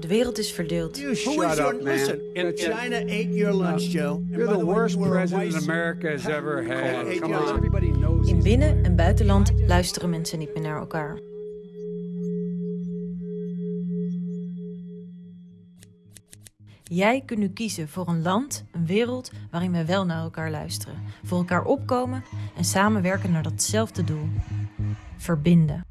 De wereld is verdeeld. You Who shut is your up, man. listen? In- China ate your lunch, Joe. You're the worst president America has ever had. Come on. Everybody knows In binnen- en buitenland luisteren mensen niet meer naar elkaar. Jij kunt nu kiezen voor een land, een wereld waarin we wel naar elkaar luisteren, voor elkaar opkomen en samenwerken naar datzelfde doel: verbinden.